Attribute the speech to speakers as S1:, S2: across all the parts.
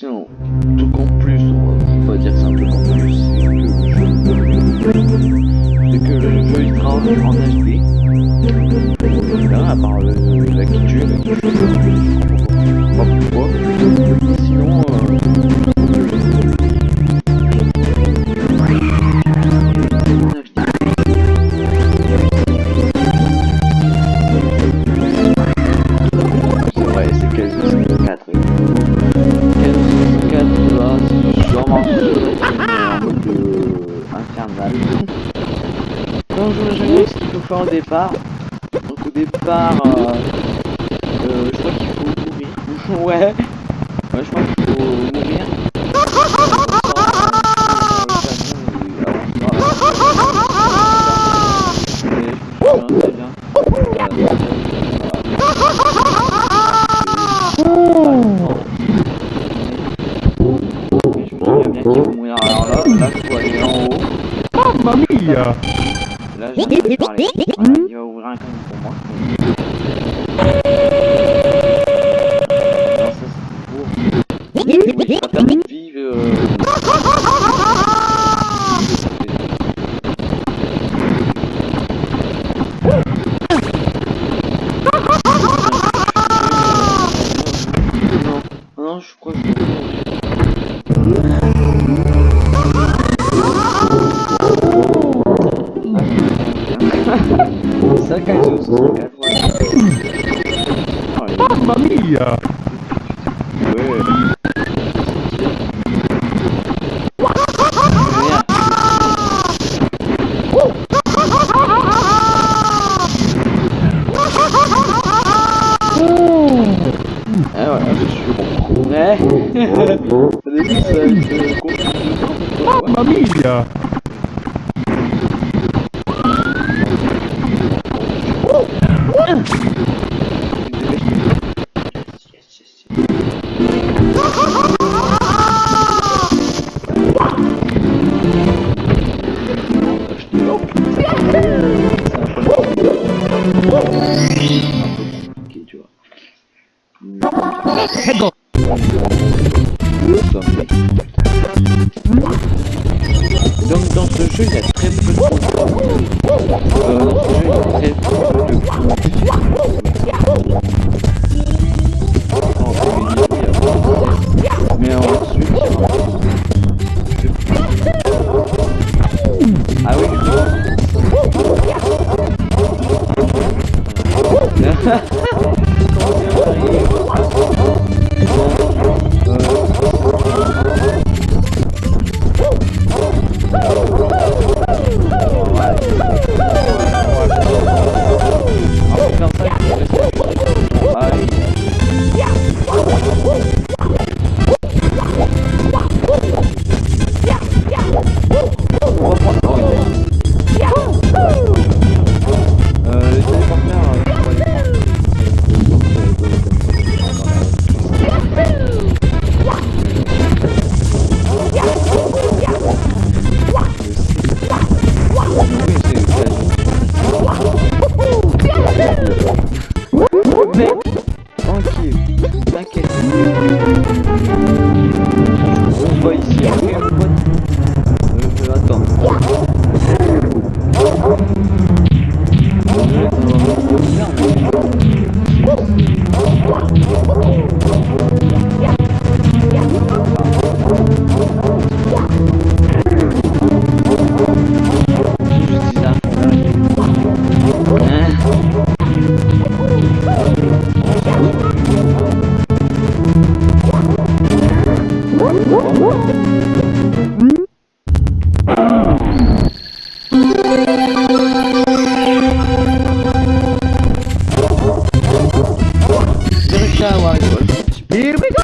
S1: question, tout compte plus, on va dire que c'est un peu plus, c'est que le jeu il travaille en HD, là, à part le, la culture, ouais. Ouais, je pense qu'il faut mourir. Oh, Là, je vais parler. família. aşağı var. 20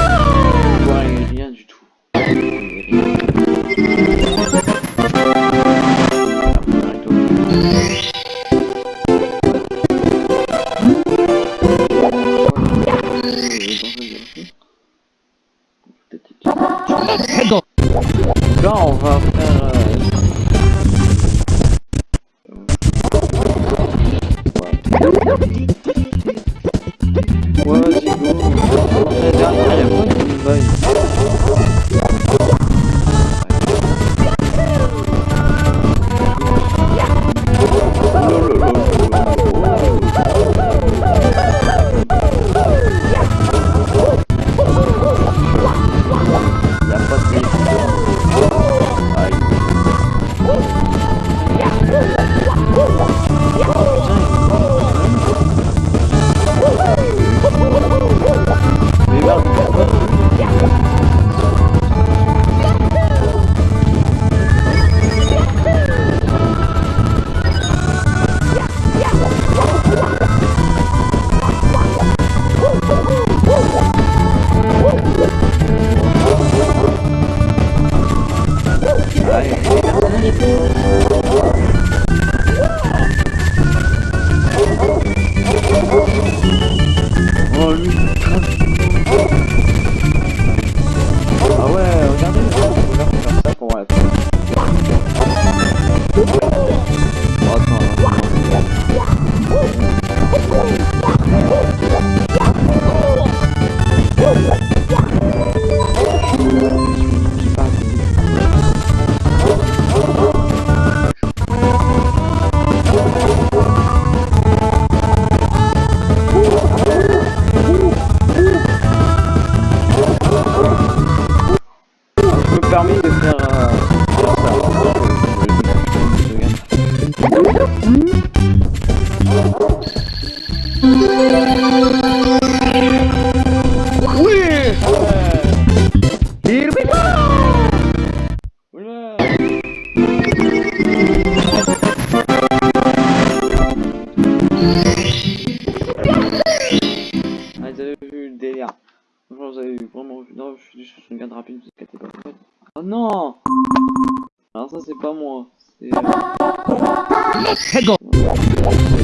S2: Let's go!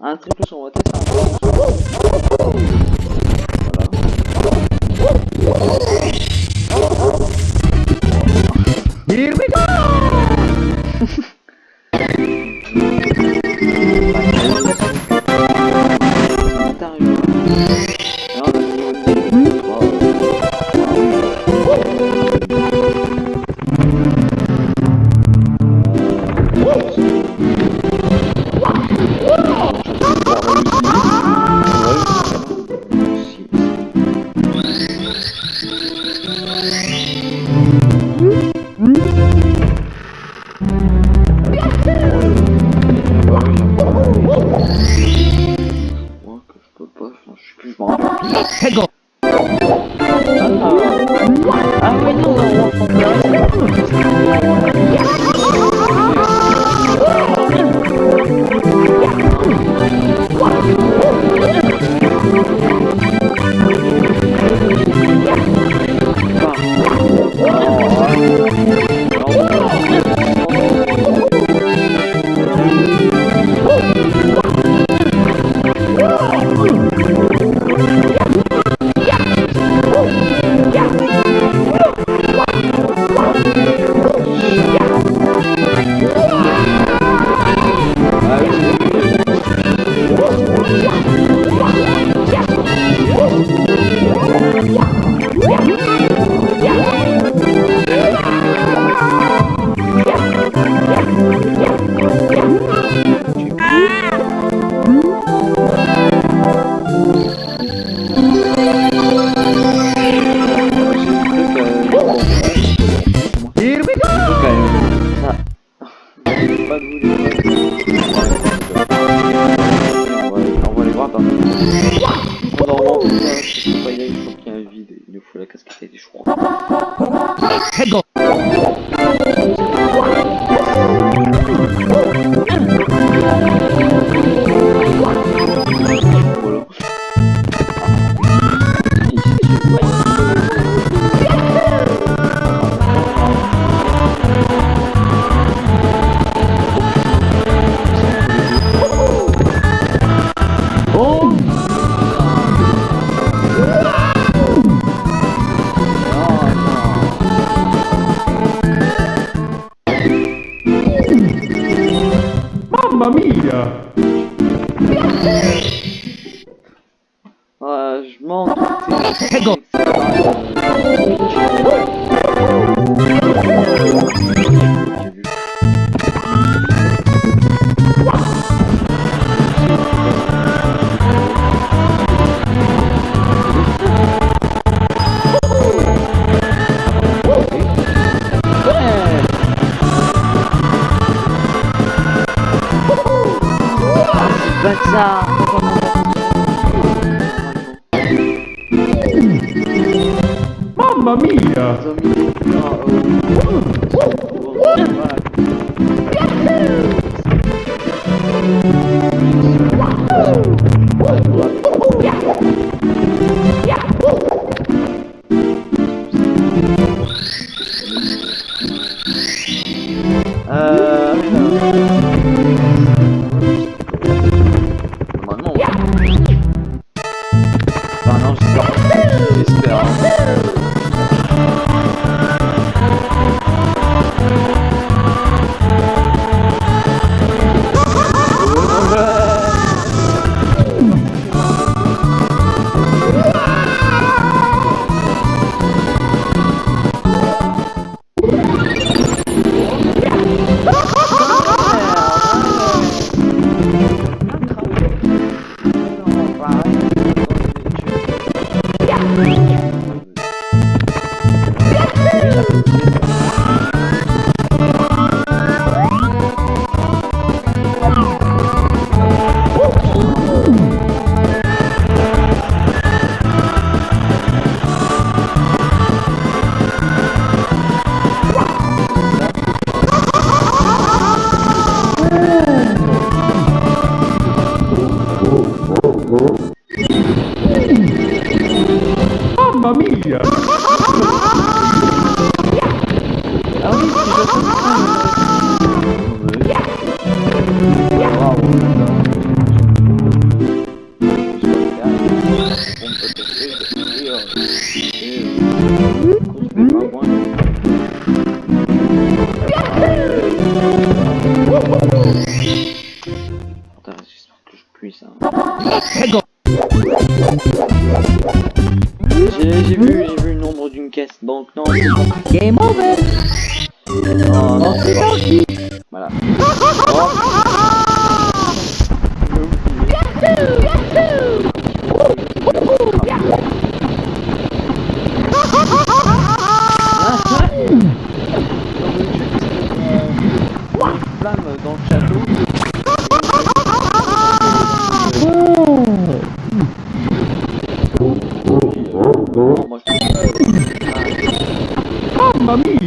S1: Un triple saut, on.
S2: Ờ, ờ,
S1: ăn mấy thứ luôn. Pas de vous les on va, aller voir dans peux pas y aller, je crois qu'il y a un vide. Il nous faut la casquette et je crois.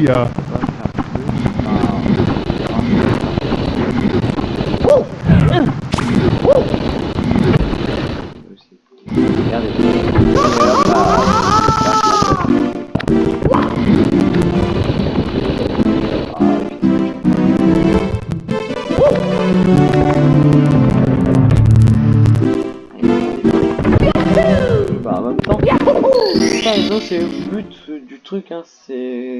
S2: Hallelujah.
S1: Bah en même temps, ça, c'est le but truc, hein, c'est...